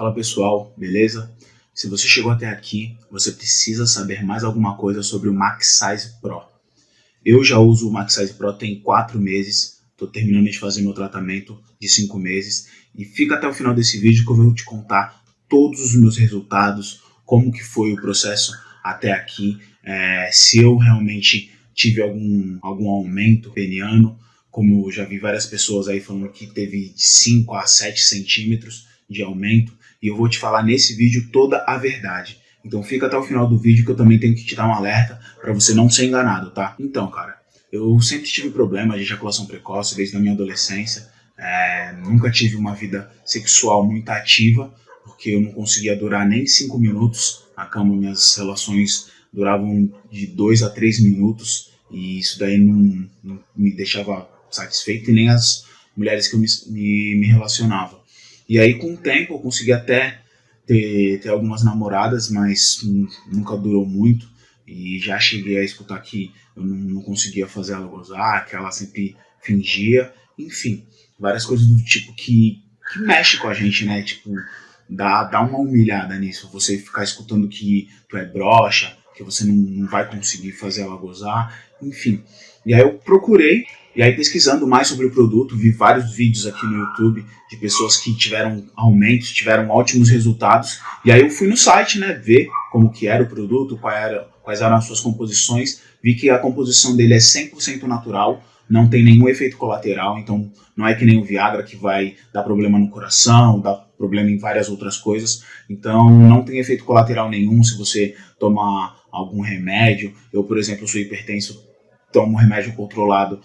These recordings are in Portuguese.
Fala pessoal, beleza? Se você chegou até aqui, você precisa saber mais alguma coisa sobre o Max Size Pro. Eu já uso o Max Size Pro tem 4 meses, estou terminando de fazer meu tratamento de 5 meses e fica até o final desse vídeo que eu vou te contar todos os meus resultados, como que foi o processo até aqui, é, se eu realmente tive algum, algum aumento peniano, como eu já vi várias pessoas aí falando que teve de 5 a 7 centímetros de aumento, e eu vou te falar nesse vídeo toda a verdade. Então fica até o final do vídeo que eu também tenho que te dar um alerta para você não ser enganado, tá? Então, cara, eu sempre tive problema de ejaculação precoce desde a minha adolescência. É, nunca tive uma vida sexual muito ativa, porque eu não conseguia durar nem 5 minutos na cama. Minhas relações duravam de 2 a 3 minutos e isso daí não, não, me deixava satisfeito e nem as mulheres que eu me, me, me relacionava. E aí, com o tempo, eu consegui até ter, ter algumas namoradas, mas nunca durou muito. E já cheguei a escutar que eu não, não conseguia fazer ela gozar, que ela sempre fingia. Enfim, várias coisas do tipo que, que mexe com a gente, né? Tipo, dá, dá uma humilhada nisso. Você ficar escutando que tu é broxa, que você não, não vai conseguir fazer ela gozar. Enfim. E aí eu procurei e aí pesquisando mais sobre o produto, vi vários vídeos aqui no YouTube de pessoas que tiveram aumentos, tiveram ótimos resultados. E aí eu fui no site, né, ver como que era o produto, era, quais eram as suas composições. Vi que a composição dele é 100% natural, não tem nenhum efeito colateral, então não é que nem o Viagra que vai dar problema no coração, dar problema em várias outras coisas. Então não tem efeito colateral nenhum se você tomar algum remédio. Eu, por exemplo, sou hipertenso, tomo remédio controlado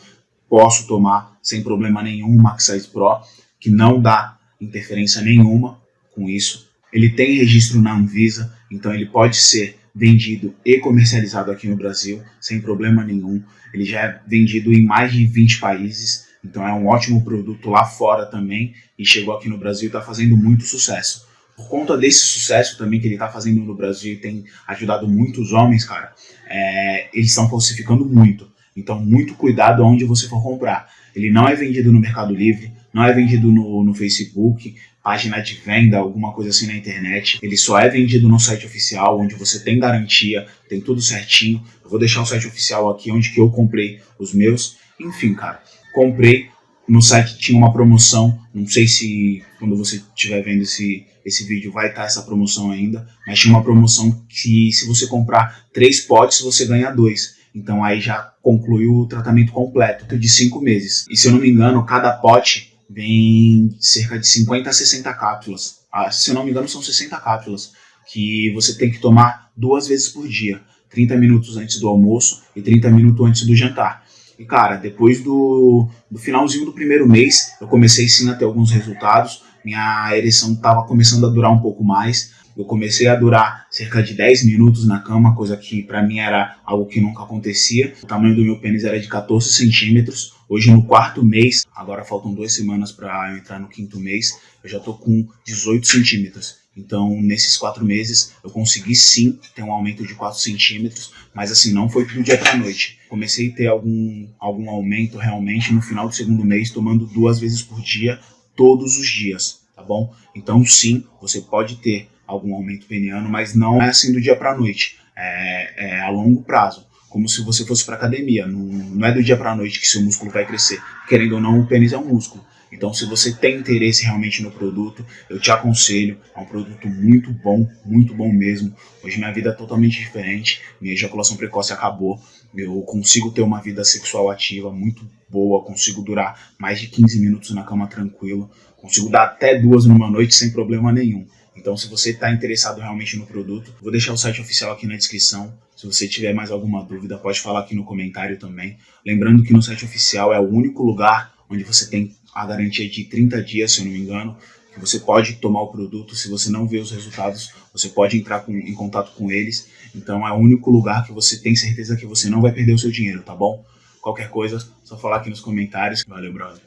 posso tomar sem problema nenhum o Maxize Pro, que não dá interferência nenhuma com isso. Ele tem registro na Anvisa, então ele pode ser vendido e comercializado aqui no Brasil sem problema nenhum. Ele já é vendido em mais de 20 países, então é um ótimo produto lá fora também e chegou aqui no Brasil e está fazendo muito sucesso. Por conta desse sucesso também que ele está fazendo no Brasil e tem ajudado muitos homens, cara, é, eles estão falsificando muito. Então, muito cuidado onde você for comprar. Ele não é vendido no Mercado Livre, não é vendido no, no Facebook, página de venda, alguma coisa assim na internet. Ele só é vendido no site oficial, onde você tem garantia, tem tudo certinho. Eu vou deixar o site oficial aqui, onde que eu comprei os meus. Enfim, cara, comprei. No site tinha uma promoção, não sei se quando você estiver vendo esse, esse vídeo vai estar essa promoção ainda, mas tinha uma promoção que se você comprar três potes, você ganha dois. Então aí já conclui o tratamento completo de 5 meses. E se eu não me engano, cada pote vem cerca de 50 a 60 cápsulas. Ah, se eu não me engano, são 60 cápsulas que você tem que tomar duas vezes por dia. 30 minutos antes do almoço e 30 minutos antes do jantar. E cara, depois do, do finalzinho do primeiro mês, eu comecei sim a ter alguns resultados. Minha ereção estava começando a durar um pouco mais. Eu comecei a durar cerca de 10 minutos na cama, coisa que para mim era algo que nunca acontecia. O tamanho do meu pênis era de 14 centímetros. Hoje no quarto mês, agora faltam duas semanas para eu entrar no quinto mês, eu já tô com 18 centímetros. Então, nesses quatro meses, eu consegui sim ter um aumento de 4 centímetros, mas assim, não foi do dia para noite. Comecei a ter algum, algum aumento realmente no final do segundo mês, tomando duas vezes por dia, todos os dias, tá bom? Então, sim, você pode ter algum aumento peniano, mas não é assim do dia para a noite, é, é, a longo prazo, como se você fosse para academia, não, não é do dia para a noite que seu músculo vai crescer, querendo ou não, o pênis é um músculo. Então, se você tem interesse realmente no produto, eu te aconselho. É um produto muito bom, muito bom mesmo. Hoje minha vida é totalmente diferente. Minha ejaculação precoce acabou. Eu consigo ter uma vida sexual ativa muito boa. Consigo durar mais de 15 minutos na cama tranquilo. Consigo dar até duas numa noite sem problema nenhum. Então, se você está interessado realmente no produto, vou deixar o site oficial aqui na descrição. Se você tiver mais alguma dúvida, pode falar aqui no comentário também. Lembrando que no site oficial é o único lugar onde você tem a garantia de 30 dias, se eu não me engano, que você pode tomar o produto. Se você não vê os resultados, você pode entrar com, em contato com eles. Então, é o único lugar que você tem certeza que você não vai perder o seu dinheiro, tá bom? Qualquer coisa, só falar aqui nos comentários. Valeu, brother.